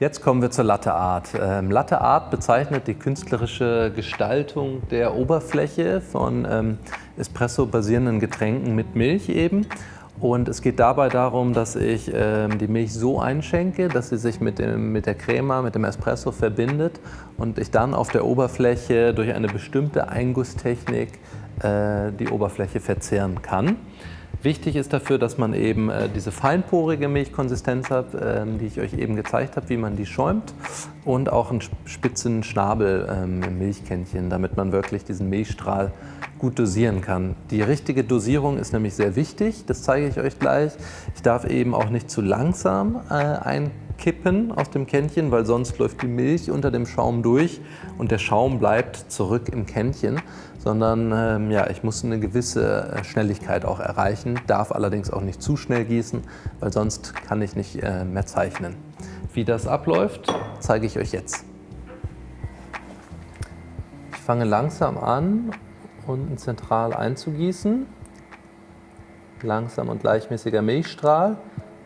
Jetzt kommen wir zur Latte Art. Ähm, Latte Art bezeichnet die künstlerische Gestaltung der Oberfläche von ähm, Espresso-basierenden Getränken mit Milch eben. Und es geht dabei darum, dass ich ähm, die Milch so einschenke, dass sie sich mit, dem, mit der Crema, mit dem Espresso verbindet und ich dann auf der Oberfläche durch eine bestimmte Eingusstechnik äh, die Oberfläche verzehren kann. Wichtig ist dafür, dass man eben äh, diese feinporige Milchkonsistenz hat, äh, die ich euch eben gezeigt habe, wie man die schäumt und auch einen spitzen Schnabel ähm, im Milchkännchen, damit man wirklich diesen Milchstrahl gut dosieren kann. Die richtige Dosierung ist nämlich sehr wichtig, das zeige ich euch gleich. Ich darf eben auch nicht zu langsam äh, ein kippen aus dem Kännchen, weil sonst läuft die Milch unter dem Schaum durch und der Schaum bleibt zurück im Kännchen, sondern ähm, ja, ich muss eine gewisse äh, Schnelligkeit auch erreichen, darf allerdings auch nicht zu schnell gießen, weil sonst kann ich nicht äh, mehr zeichnen. Wie das abläuft, zeige ich euch jetzt. Ich fange langsam an, unten zentral einzugießen. Langsam und gleichmäßiger Milchstrahl.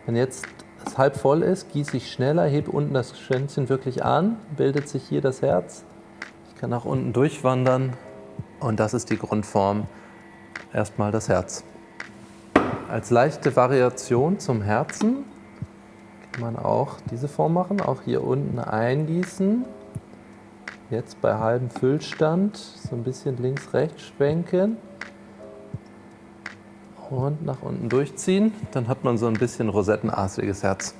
Wenn jetzt es halb voll ist, gieße ich schneller, hebe unten das Schwänzchen wirklich an, bildet sich hier das Herz. Ich kann nach unten durchwandern und das ist die Grundform, erstmal das Herz. Als leichte Variation zum Herzen kann man auch diese Form machen, auch hier unten eingießen. Jetzt bei halbem Füllstand so ein bisschen links-rechts schwenken und nach unten durchziehen. Dann hat man so ein bisschen rosettenartiges Herz.